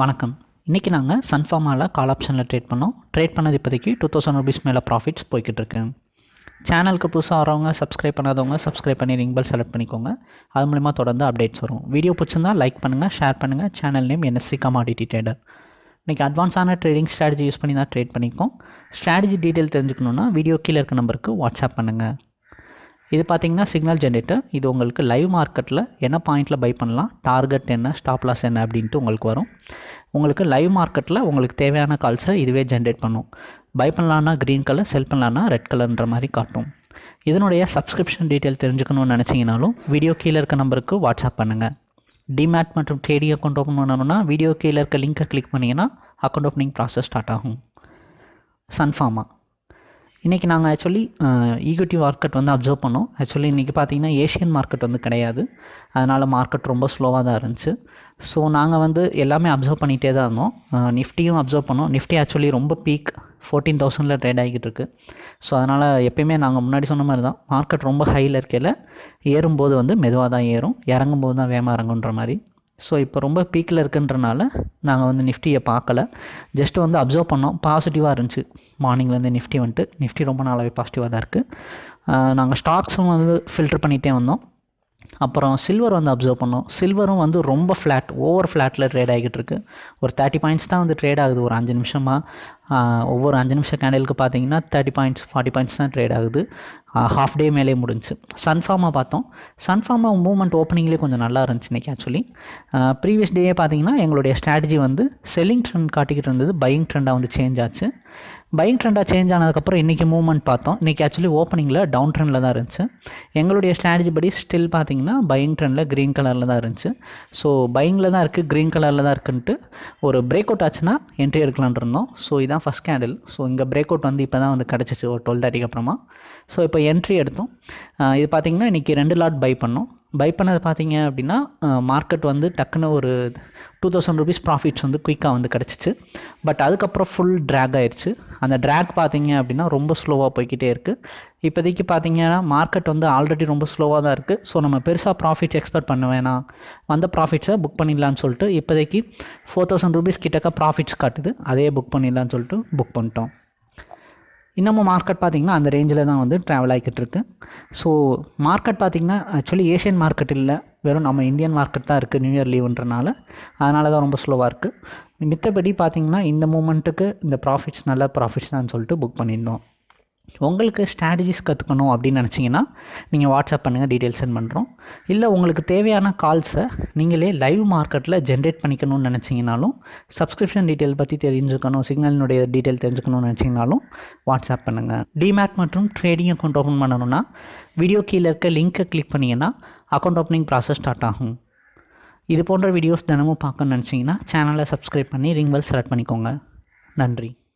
வணக்கம். இன்றைக்கி நாங்கள் சன்ஃபார்மாவில் கால் ஆப்ஷனில் ட்ரேட் பண்ணோம். ட்ரேட் பண்ணது இப்போதைக்கு டூ தௌசண்ட் ருபீஸ் மேலே ப்ராஃபிட்ஸ் போய்கிட்டு இருக்கு. சேனலுக்கு புதுசாக வரவங்க சப்ஸ்கிரைப் பண்ணாதவங்க சப்ஸ்கிரைப் பண்ணி ரிங் பெல் செலக்ட் பண்ணிக்கோங்க. அது மூலிமா தொடர்ந்து அப்டேட்ஸ் வரும். வீடியோ பிடிச்சிருந்தா லைக் பண்ணுங்கள் ஷேர் பண்ணுங்கள் channel name NSC commodity trader இன்றைக்கி அட்வான்ஸான ட்ரேடிங் ஸ்ட்ராட்டஜி யூஸ் பண்ணி தான் ட்ரேட் பண்ணிக்கோம் ஸ்ட்ராட்டஜி டீட்டெயில் தெரிஞ்சுக்கணுன்னா வீடியோ கீழே இருக்க நம்பருக்கு வாட்ஸ்அப் பண்ணுங்கள் இது பார்த்தீங்கன்னா சிக்னல் ஜென்ரேட்டர் இது உங்களுக்கு லைவ் மார்க்கெட்டில் என்ன பாயிண்ட்டில் பை பண்ணலாம் டார்கெட் என்ன ஸ்டாப் லாஸ் என்ன அப்படின்ட்டு உங்களுக்கு வரும். உங்களுக்கு லைவ் மார்க்கெட்டில் உங்களுக்கு தேவையான கால்ஸை இதுவே ஜென்ரேட் பண்ணும். பை பண்ணலான்னா க்ரீன் கலர் செல் பண்ணலான்னா ரெட் கலர்ன்ற மாதிரி காட்டும். இதனுடைய சப்ஸ்கிரிப்ஷன் டீட்டெயில் தெரிஞ்சுக்கணும்னு நினச்சிங்கனாலும் வீடியோ கீழே இருக்க நம்பருக்கு வாட்ஸ்அப் பண்ணுங்கள் டிமேட் மற்றும் ட்ரேடிங் அக்கௌண்ட் ஓப்பன் பண்ணணும்னா வீடியோ கீழே இருக்க லிங்க்கை கிளிக் பண்ணிங்கன்னா அக்கௌண்ட் ஓப்பனிங் ப்ராசஸ் ஸ்டார்ட் ஆகும். சன்ஃபார்மா இன்றைக்கி நாங்கள் ஆக்சுவலி ஈக்விட்டி மார்க்கெட் வந்து அப்சர்வ் பண்ணோம். ஆக்சுவலி இன்றைக்கி பார்த்தீங்கன்னா ஏஷியன் மார்க்கெட் வந்து கிடையாது. அதனால் மார்க்கெட் ரொம்ப ஸ்லோவாக தான் இருந்துச்சு. ஸோ நாங்கள் வந்து எல்லாமே அப்சர்வ் பண்ணிகிட்டே தான் இருந்தோம். நிஃப்டியும் அப்சர்வ் பண்ணோம். நிஃப்டி ஆக்சுவலி ரொம்ப பீக் ஃபோர்டீன் தௌசண்டில் ட்ரேட் ஆகிக்கிட்டு இருக்குது ஸோ அதனால் எப்பயுமே நாங்கள் முன்னாடி சொன்ன மாதிரி தான். மார்க்கெட் ரொம்ப ஹையில் இருக்கையில் ஏறும்போது வந்து மெதுவாக தான் ஏறும். இறங்கும்போது தான் வேகமாக இறங்குன்ற மாதிரி. ஸோ இப்போ ரொம்ப பீக்கில் இருக்குன்றனால நாங்கள் வந்து நிஃப்டியை பார்க்கல ஜஸ்ட் வந்து அப்சர்வ் பண்ணோம். பாசிட்டிவாக இருந்துச்சு. மார்னிங்லேருந்து நிஃப்டி வந்துட்டு. நிஃப்டி ரொம்ப நாளாகவே பாசிட்டிவாக தான் இருக்குது நாங்கள் ஸ்டாக்ஸும் வந்து ஃபில்டர் பண்ணிகிட்டே வந்தோம். அப்புறம் சில்வர் வந்து அப்சர்வ் பண்ணோம். சில்வரும் வந்து ரொம்ப ஃப்ளாட் ஓவர் ஃப்ளாட்டில் ட்ரேட் ஆகிட்டு இருக்கு. ஒரு தேர்ட்டி பாயிண்ட்ஸ் தான் வந்து ட்ரேட் ஆகுது. ஒரு அஞ்சு நிமிஷமாக ஒவ்வொரு அஞ்சு நிமிஷம் கேண்டலுக்கு பார்த்தீங்கன்னா தேர்ட்டி பாயிண்ட்ஸ் ஃபார்ட்டி பாயிண்ட்ஸ் தான் ட்ரேட் ஆகுது. ஹாஃப் டே மேலே முடிஞ்சு. சன்ஃபார்மா பார்த்தோம். சன்ஃபார்மா மூவ்மெண்ட் ஓப்பனிங்லேயே கொஞ்சம் நல்லா இருந்துச்சு இன்றைக்கி ஆக்சுவலி ப்ரீவியஸ் டேயே பார்த்தீங்கன்னா எங்களுடைய ஸ்ட்ராட்டஜி வந்து செல்லிங் ட்ரெண்ட் காட்டிக்கிட்டு இருந்தது. பையிங் ட்ரெண்டாக வந்து சேஞ்ச் ஆச்சு. பையிங் ட்ரெண்டாக சேஞ்ச் ஆனதுக்கப்புறம் இன்றைக்கி மூவ்மெண்ட் பார்த்தோம். இன்றைக்கி ஆக்சுவலி ஓப்பனிங்கில் டவுன் ட்ரெண்டில் தான் இருந்துச்சு. எங்களுடைய ஸ்ட்ராட்டஜி படி ஸ்டில் பார்த்தீங்கன்னா பையிங் ட்ரெண்டில் க்ரீன் கலரில் தான் இருந்துச்சு. ஸோ பையிங்கில் தான் இருக்குது க்ரீன் கலரில் தான் இருக்குன்ட்டு ஒரு பிரேக் அவுட் ஆச்சுன்னா என்ட்ரி எடுக்கலான் இருந்தோம். ஸோ இதான் ஃபஸ்ட் கேண்டில் ஸோ இங்கே பிரேக் அவுட் வந்து இப்போ தான் வந்து கிடச்சிச்சு ஒரு டுவெல் தேர்ட்டிக்கு அப்புறமா. ஸோ இப்போ என்ட்ரி எடுத்தோம். இது பார்த்திங்கன்னா இன்றைக்கி ரெண்டு லாட் பை பண்ணோம். பை பண்ணது பார்த்தீங்க அப்படின்னா மார்க்கெட் வந்து டக்குன்னு ஒரு டூ தௌசண்ட் ருபீஸ் ப்ராஃபிட்ஸ் வந்து குயிக்காக வந்து கிடச்சிச்சு. பட் அதுக்கப்புறம் ஃபுல் ட்ராக் ஆயிடுச்சு அந்த ட்ராக் பார்த்தீங்க அப்படின்னா ரொம்ப ஸ்லோவாக போய்கிட்டே இருக்குது இப்போதைக்கு பார்த்தீங்கன்னா மார்க்கெட் வந்து ஆல்ரெடி ரொம்ப ஸ்லோவாக தான் இருக்குது ஸோ நம்ம பெருசாக ப்ராஃபிட்ஸ் எக்ஸ்பெக்ட் பண்ண வேணாம். வந்த ப்ராஃபிட்ஸை புக் பண்ணிடலான்னு சொல்லிட்டு இப்போதைக்கு ஃபோர் தௌசண்ட் ருபீஸ் கிட்டக்க ப்ராஃபிட்ஸ் காட்டுது. அதே புக் பண்ணிடலான்னு சொல்லிட்டு புக் பண்ணிட்டோம். இன்னமும் மார்க்கெட் பார்த்திங்கன்னா அந்த ரேஞ்சில் தான் வந்து ட்ராவல் ஆகிக்கிட்டு இருக்கு. ஸோ மார்க்கெட் பார்த்திங்கன்னா ஆக்சுவலி ஏஷியன் மார்க்கெட் இல்லை. வெறும் நம்ம இந்தியன் மார்க்கெட் தான் இருக்குது நியூ இயர் லீவுன்றனால அதனால தான் ரொம்ப ஸ்லோவாக இருக்குது மித்தபடி பார்த்திங்கன்னா இந்த மூமெண்ட்டுக்கு இந்த ப்ராஃபிட்ஸ் நல்ல ப்ராஃபிட்ஸ் தான் சொல்லிட்டு புக் பண்ணியிருந்தோம். உங்களுக்கு ஸ்ட்ராட்டஜிஸ் கற்றுக்கணும் அப்படின்னு நினச்சிங்கன்னா நீங்கள் வாட்ஸ்அப் பண்ணுங்கள் டீட்டெயில்ஸ் சென்ட் பண்ணுறோம் இல்லை உங்களுக்கு தேவையான கால்ஸை நீங்களே லைவ் மார்க்கெட்டில் ஜென்ரேட் பண்ணிக்கணும்னு நினச்சிங்கனாலும் சப்ஸ்கிரிப்ஷன் டீட்டெயில் பற்றி தெரிஞ்சுக்கணும் சிக்னலினுடைய டீட்டெயில் தெரிஞ்சுக்கணும்னு நினச்சிங்கனாலும் வாட்ஸ்அப் பண்ணுங்கள் டிமேட் மற்றும் ட்ரேடிங் அக்கௌண்ட் ஓப்பன் பண்ணணும்னா வீடியோ கீழே இருக்க லிங்க்கை கிளிக் பண்ணிங்கன்னா அக்கௌண்ட் ஓப்பனிங் ப்ராசஸ் ஸ்டார்ட் ஆகும். இது போன்ற வீடியோஸ் தினமும் பார்க்கணும்னு நினச்சிங்கன்னா சேனலை சப்ஸ்கிரைப் பண்ணி ரிங் பெல் செலக்ட் பண்ணிக்கோங்க. நன்றி.